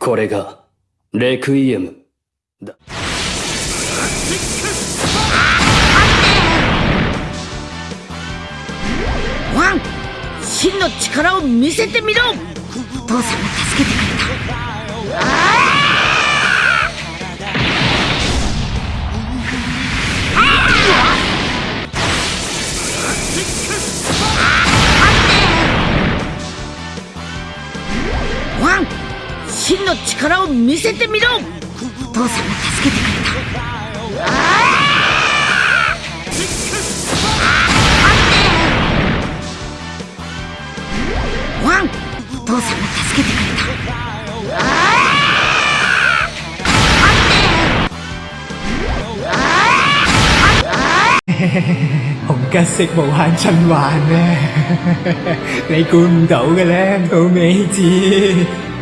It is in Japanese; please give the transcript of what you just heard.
これが、レクイエム、だ。ワン真の力を見せてみろ。お父さんが助けてくれた。ワン真の力を見せてみろ。お父さんが助けてくれた。ワンお父さんが助けてくれた。紅吉色無限循環啊！你估唔到嘅咧，到尾至。